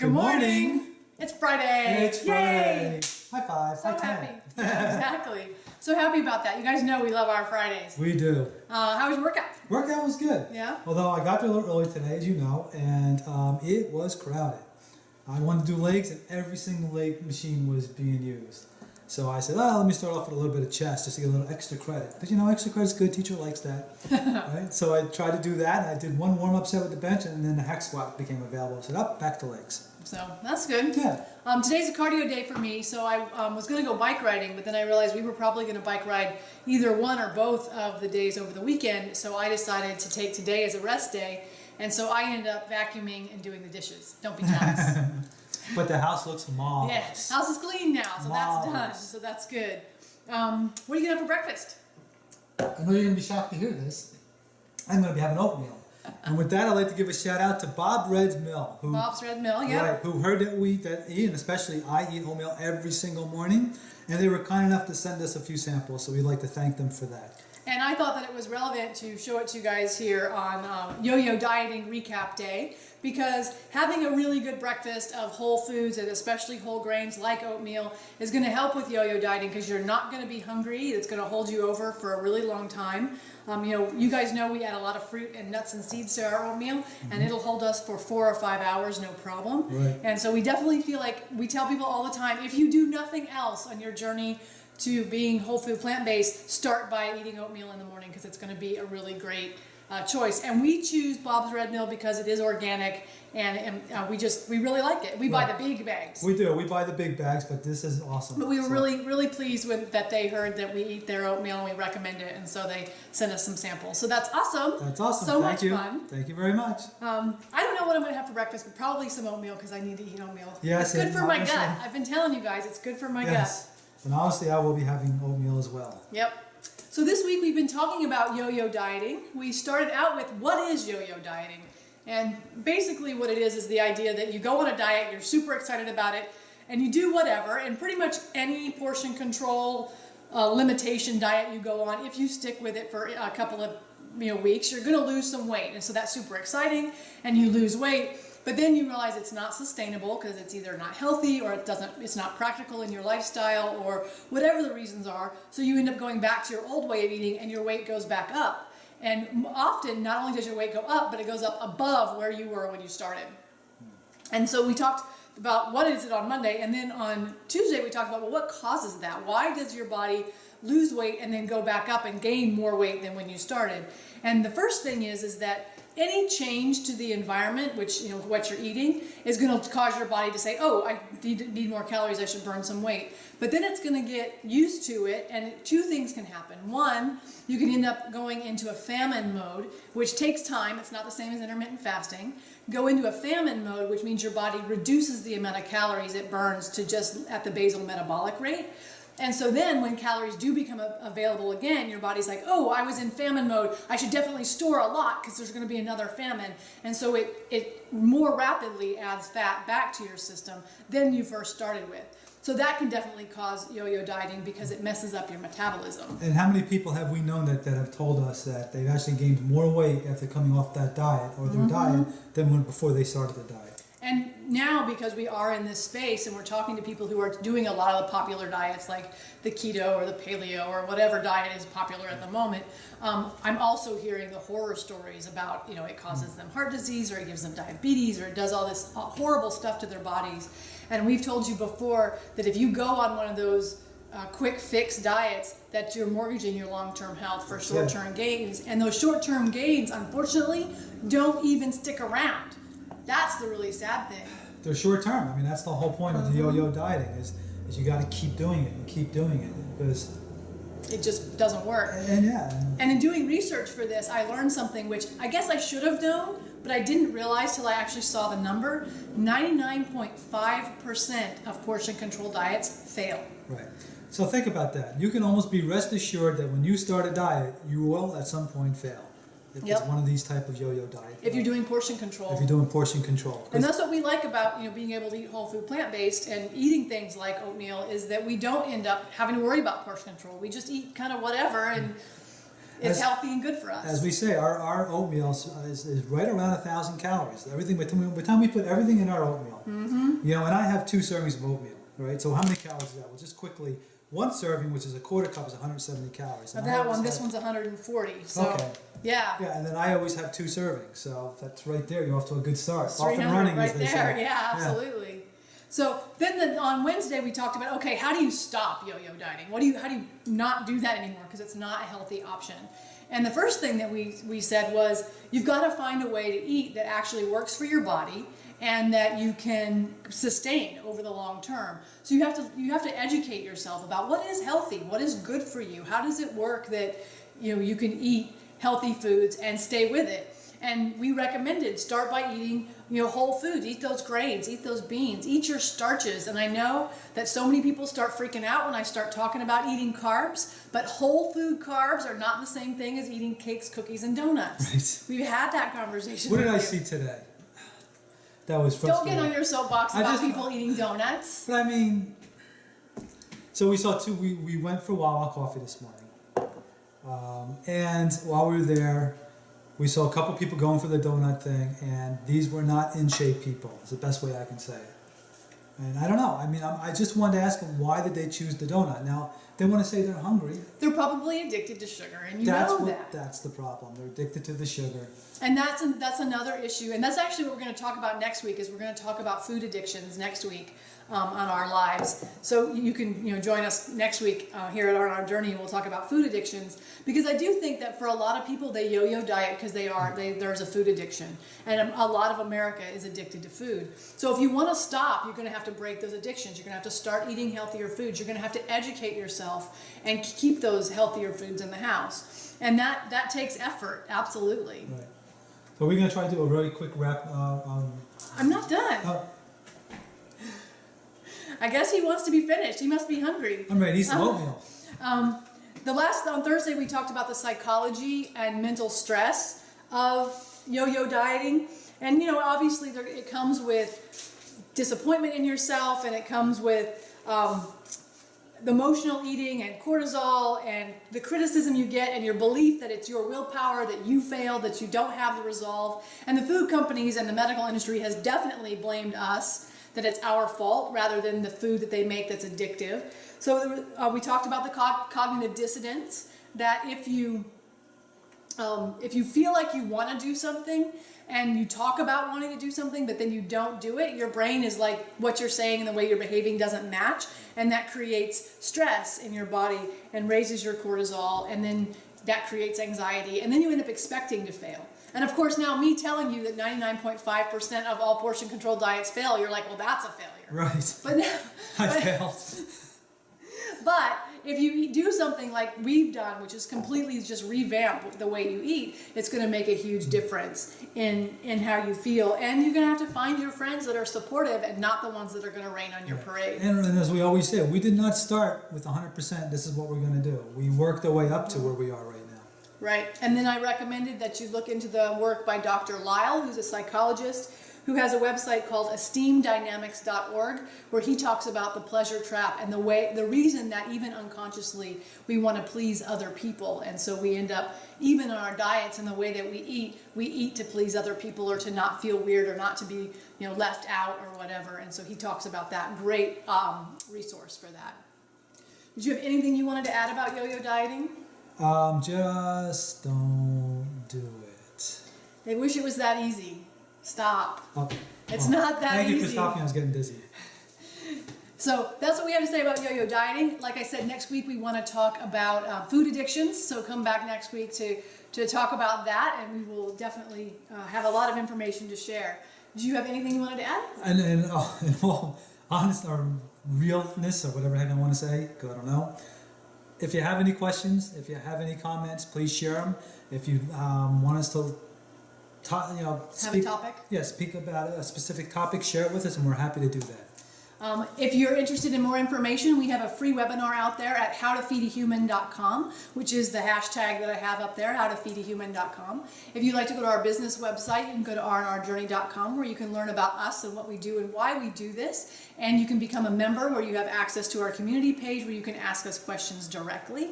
Good morning. It's Friday. It's Yay! Friday. High five. So high happy. exactly. So happy about that. You guys know we love our Fridays. We do. Uh, how was your workout? Workout was good. Yeah? Although I got there a little early today, as you know, and um, it was crowded. I wanted to do legs, and every single leg machine was being used. So I said, oh, let me start off with a little bit of chest just to get a little extra credit. Because, you know, extra credit's good. Teacher likes that. right? So I tried to do that. I did one warm-up set with the bench, and then the hack squat became available. I said, up, back to legs. So that's good. Yeah. Um, today's a cardio day for me, so I um, was going to go bike riding, but then I realized we were probably going to bike ride either one or both of the days over the weekend, so I decided to take today as a rest day, and so I ended up vacuuming and doing the dishes. Don't be jealous. But the house looks yeah, marvelous. house is clean now, so that's done, so that's good. Um, what are you going to have for breakfast? I know you're to be shocked to hear this. I'm going to be having oatmeal. And with that, I'd like to give a shout out to Bob Red's Mill, who Bob's Red Mill, yeah. right, who heard that we that Ian especially I eat oatmeal every single morning, and they were kind enough to send us a few samples. So we'd like to thank them for that. And I thought that it was relevant to show it to you guys here on um, Yo-Yo Dieting Recap Day because having a really good breakfast of whole foods and especially whole grains like oatmeal is going to help with yo-yo dieting because you're not going to be hungry. It's going to hold you over for a really long time. Um, you know, you guys know we add a lot of fruit and nuts and seeds to our oatmeal, and it'll hold us for four or five hours, no problem. Right. And so we definitely feel like we tell people all the time, if you do nothing else on your journey to being whole food plant-based, start by eating oatmeal in the morning because it's going to be a really great uh, choice. And we choose Bob's Red Mill because it is organic and, and uh, we just, we really like it. We buy Right. the big bags. We do. We buy the big bags, but this is awesome. But we were So- really, really pleased with that they heard that we eat their oatmeal and we recommend it, and so they sent us some samples. So that's awesome. That's awesome. So Thank much you. fun. Thank you very much. Um, I don't know what I'm going to have for breakfast, but probably some oatmeal because I need to eat oatmeal. Yes, it's good for my gut. I've been telling you guys, it's good for my gut. And honestly, I will be having oatmeal as well. Yep. So this week we've been talking about yo-yo dieting. We started out with what is yo-yo dieting? And basically what it is is the idea that you go on a diet, you're super excited about it, and you do whatever, and pretty much any portion control uh, limitation diet you go on, if you stick with it for a couple of you know weeks, you're going to lose some weight. And so that's super exciting and you lose weight. But then you realize it's not sustainable because it's either not healthy or it doesn't it's not practical in your lifestyle or whatever the reasons are. So you end up going back to your old way of eating and your weight goes back up. And often not only does your weight go up, but it goes up above where you were when you started. Hmm. And so we talked about what is it on Monday, and then on Tuesday we talked about well, what causes that? Why does your body lose weight and then go back up and gain more weight than when you started? And the first thing is is that any change to the environment, which you know what you're eating, is going to cause your body to say, "Oh, I need, need more calories. I should burn some weight." But then it's going to get used to it, and two things can happen. One, you can end up going into a famine mode, which takes time. It's not the same as intermittent fasting. Go into a famine mode, which means your body reduces the amount of calories it burns to just at the basal metabolic rate. And so then when calories do become available again, your body's like, oh, I was in famine mode. I should definitely store a lot because there's going to be another famine. And so it, it more rapidly adds fat back to your system than you first started with. So that can definitely cause yo-yo dieting because it messes up your metabolism. And how many people have we known that, that have told us that they've actually gained more weight after coming off that diet or their Mm-hmm. diet than when before they started the diet? And now, because we are in this space and we're talking to people who are doing a lot of the popular diets like the keto or the paleo or whatever diet is popular at the moment, um, I'm also hearing the horror stories about, you know, it causes them heart disease or it gives them diabetes or it does all this uh, horrible stuff to their bodies. And we've told you before that if you go on one of those uh, quick fix diets, that you're mortgaging your long term health for short term gains. And those short term gains, unfortunately, don't even stick around. That's the really sad thing. They're short term. I mean, that's the whole point of the Mm-hmm. yo-yo dieting is, is you got to keep doing it and keep doing it because It just doesn't work. and yeah, and And in doing research for this, I learned something which I guess I should have known, but I didn't realize till I actually saw the number. 99.5% of portion control diets fail. right. So think about that. You can almost be rest assured that when you start a diet, you will at some point fail. If Yep. it's one of these type of yo-yo diets. If you're doing portion control. if you're doing portion control. And that's what we like about you know being able to eat whole food plant based and eating things like oatmeal is that we don't end up having to worry about portion control. We just eat kind of whatever and It's As- healthy and good for us. As we say, our, our oatmeal is, is, right around a thousand calories. Everything, by the time we- by the time we put everything in our oatmeal, Mm-hmm. you know, and I have two servings of oatmeal, right? So how many calories is that? Well, just quickly, one serving, which is a quarter cup, is 170 calories. And that one, this have- one's 140. So Okay. yeah, Yeah, and then I always have two servings, so that's right there. You're off to a good start. Off and running, right as they there. say. Yeah, absolutely. So then the, on Wednesday we talked about okay, how do you stop yo-yo dieting? What do you how do you not do that anymore because it's not a healthy option? And the first thing that we we said was you've got to find a way to eat that actually works for your body and that you can sustain over the long term. So you have to you have to educate yourself about what is healthy, what is good for you, how does it work that you know you can eat healthy foods and stay with it. And we recommended start by eating, you know, whole foods. Eat those grains, eat those beans, eat your starches. And I know that so many people start freaking out when I start talking about eating carbs, but whole food carbs are not the same thing as eating cakes, cookies, and donuts. Right. We've had that conversation. What did I you. see today? That was Don't frustrating. get on your soapbox I about just- people eating donuts. But I mean, so we saw two. We, we went for Wawa coffee this morning, um, and while we were there, we saw a couple people going for the donut thing, and these were not in shape people. Is the best way I can say it. And I don't know. I mean, I, I just wanted to ask them why did they choose the donut? Now they want to say they're hungry. They're probably addicted to sugar, and you that's know what. that. That's the problem. They're addicted to the sugar. And that's that's another issue, and that's actually what we're going to talk about next week. Is we're going to talk about food addictions next week um, on our lives. So you can you know join us next week uh, here at our, our journey, and we'll talk about food addictions because I do think that for a lot of people they yo-yo diet because they are they, there's a food addiction, and a lot of America is addicted to food. So if you want to stop, you're going to have to break those addictions. You're going to have to start eating healthier foods. You're going to have to educate yourself and keep those healthier foods in the house, and that that takes effort, absolutely. Right. So we're gonna try to do a really quick wrap. Uh, um, I'm not done. oh, I guess he wants to be finished. He must be hungry. I'm ready. Some Uh-huh. oatmeal. Um, the last on Thursday we talked about the psychology and mental stress of yo-yo dieting, and you know obviously there, it comes with disappointment in yourself, and it comes with um, emotional eating and cortisol and the criticism you get and your belief that it's your willpower that you failed that you don't have the resolve. And the food companies and the medical industry has definitely blamed us that it's our fault rather than the food that they make that's addictive. So uh, we talked about the co- cognitive dissonance that if you um, if you feel like you want to do something and you talk about wanting to do something but then you don't do it your brain is like what you're saying and the way you're behaving doesn't match and that creates stress in your body and raises your cortisol and then that creates anxiety and then you end up expecting to fail and of course now me telling you that 99.5% of all portion control diets fail you're like well that's a failure Right. but now, I failed. but if you do something like we've done, which is completely just revamp the way you eat, it's going to make a huge difference in in how you feel. And you're going to have to find your friends that are supportive and not the ones that are going to rain on your parade. And, and as we always say, we did not start with 100%. This is what we're going to do. We worked our way up to where we are right now. Right. And then I recommended that you look into the work by Dr. Lisle, who's a psychologist who has a website called esteemdynamics.org where he talks about the pleasure trap and the way the reason that even unconsciously we want to please other people. And so we end up even in our diets and the way that we eat we eat to please other people or to not feel weird or not to be you know left out or whatever. And so he talks about that. Great um, resource for that. Did you have anything you wanted to add about yo-yo dieting? Um, just don't do it. They wish it was that easy. Stop. Oh, It's well, not that Thank you for stopping. I was getting dizzy. So that's what we have to say about yo-yo dieting. Like I said, next week we want to talk about uh, food addictions. So come back next week to to talk about that, and we will definitely uh, have a lot of information to share. Do you have anything you wanted to add? And, and in all honest or realness or whatever heck I want to say, I don't know. If you have any questions, if you have any comments, please share them. If you um, want us to, ta- you know, Have a speak, topic? yeah, speak about a specific topic, share it with us, and we're happy to do that. Um, if you're interested in more information, we have a free webinar out there at howtofeedahuman.com, which is the hashtag that I have up there, howtofeedahuman.com. If you'd like to go to our business website, you can go to rnrjourney.com where you can learn about us and what we do and why we do this. And you can become a member where you have access to our community page where you can ask us questions directly.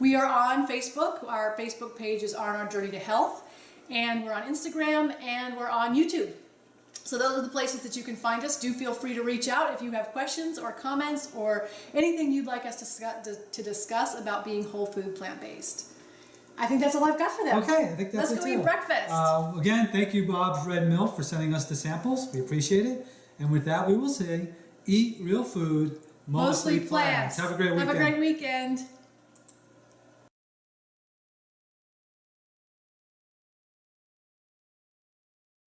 We are on Facebook. Our Facebook page is Our Journey to Health. And we're on Instagram and we're on YouTube. So those are the places that you can find us. Do feel free to reach out if you have questions or comments or anything you'd like us to, discuss about being whole food plant based. I think that's all I've got for them. Okay, I think that's Let's it go eat breakfast. Uh, again, thank you, Bob's Red Mill, for sending us the samples. We appreciate it. And with that, we will say, eat real food, mostly, plants. Have a great weekend. Have a great weekend.